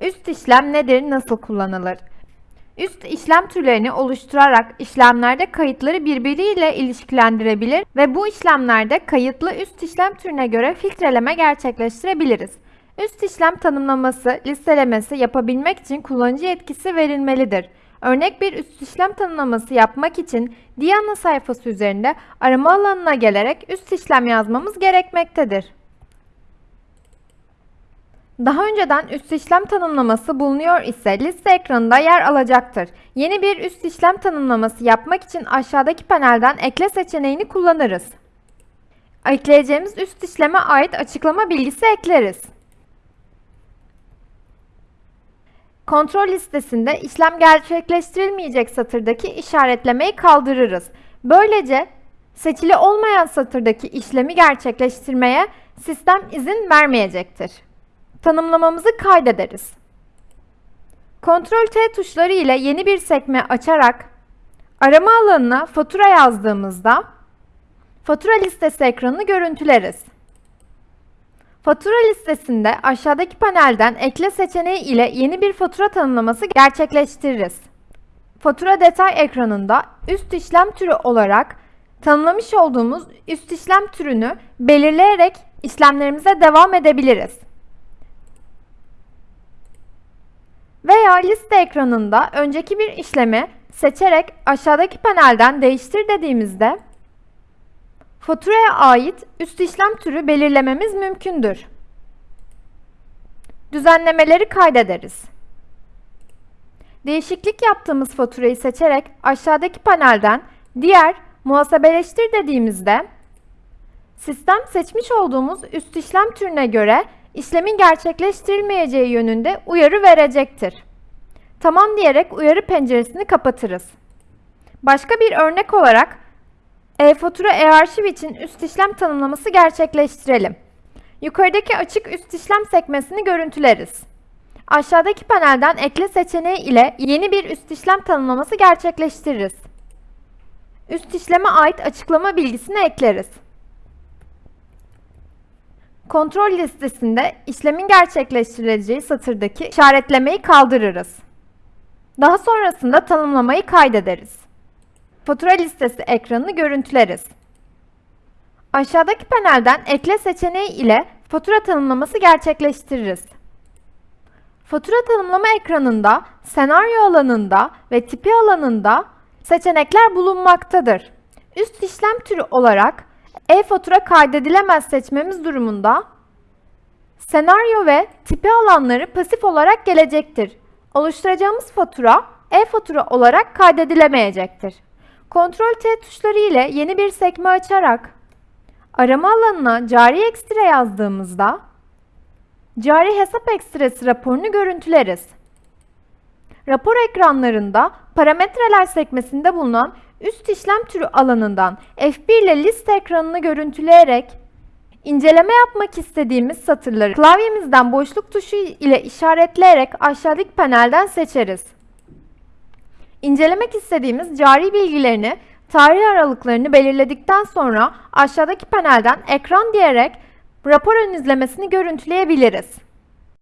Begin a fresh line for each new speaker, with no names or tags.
Üst işlem nedir, nasıl kullanılır? Üst işlem türlerini oluşturarak işlemlerde kayıtları birbiriyle ilişkilendirebilir ve bu işlemlerde kayıtlı üst işlem türüne göre filtreleme gerçekleştirebiliriz. Üst işlem tanımlaması, listelemesi yapabilmek için kullanıcı yetkisi verilmelidir. Örnek bir üst işlem tanımlaması yapmak için Diana sayfası üzerinde arama alanına gelerek üst işlem yazmamız gerekmektedir. Daha önceden üst işlem tanımlaması bulunuyor ise liste ekranında yer alacaktır. Yeni bir üst işlem tanımlaması yapmak için aşağıdaki panelden ekle seçeneğini kullanırız. Ekleyeceğimiz üst işleme ait açıklama bilgisi ekleriz. Kontrol listesinde işlem gerçekleştirilmeyecek satırdaki işaretlemeyi kaldırırız. Böylece seçili olmayan satırdaki işlemi gerçekleştirmeye sistem izin vermeyecektir. Tanımlamamızı kaydederiz. Ctrl T tuşları ile yeni bir sekme açarak arama alanına fatura yazdığımızda fatura listesi ekranını görüntüleriz. Fatura listesinde aşağıdaki panelden ekle seçeneği ile yeni bir fatura tanımlaması gerçekleştiririz. Fatura detay ekranında üst işlem türü olarak tanımlamış olduğumuz üst işlem türünü belirleyerek işlemlerimize devam edebiliriz. Veya liste ekranında önceki bir işlemi seçerek aşağıdaki panelden değiştir dediğimizde faturaya ait üst işlem türü belirlememiz mümkündür. Düzenlemeleri kaydederiz. Değişiklik yaptığımız faturayı seçerek aşağıdaki panelden diğer muhasebeleştir dediğimizde sistem seçmiş olduğumuz üst işlem türüne göre işlemin gerçekleştirilmeyeceği yönünde uyarı verecektir. Tamam diyerek uyarı penceresini kapatırız. Başka bir örnek olarak e-fatura e-arşiv için üst işlem tanımlaması gerçekleştirelim. Yukarıdaki açık üst işlem sekmesini görüntüleriz. Aşağıdaki panelden ekle seçeneği ile yeni bir üst işlem tanımlaması gerçekleştiririz. Üst işleme ait açıklama bilgisini ekleriz. Kontrol listesinde işlemin gerçekleştirileceği satırdaki işaretlemeyi kaldırırız. Daha sonrasında tanımlamayı kaydederiz. Fatura listesi ekranını görüntüleriz. Aşağıdaki panelden ekle seçeneği ile fatura tanımlaması gerçekleştiririz. Fatura tanımlama ekranında senaryo alanında ve tipi alanında seçenekler bulunmaktadır. Üst işlem türü olarak e-fatura kaydedilemez seçmemiz durumunda senaryo ve tipi alanları pasif olarak gelecektir. Oluşturacağımız fatura e-fatura olarak kaydedilemeyecektir. Ctrl T tuşları ile yeni bir sekme açarak arama alanına cari ekstra yazdığımızda cari hesap ekstresi raporunu görüntüleriz. Rapor ekranlarında parametreler sekmesinde bulunan üst işlem türü alanından F1 ile liste ekranını görüntüleyerek inceleme yapmak istediğimiz satırları klavyemizden boşluk tuşu ile işaretleyerek aşağıdaki panelden seçeriz. İncelemek istediğimiz cari bilgilerini, tarih aralıklarını belirledikten sonra aşağıdaki panelden ekran diyerek rapor ön izlemesini görüntüleyebiliriz.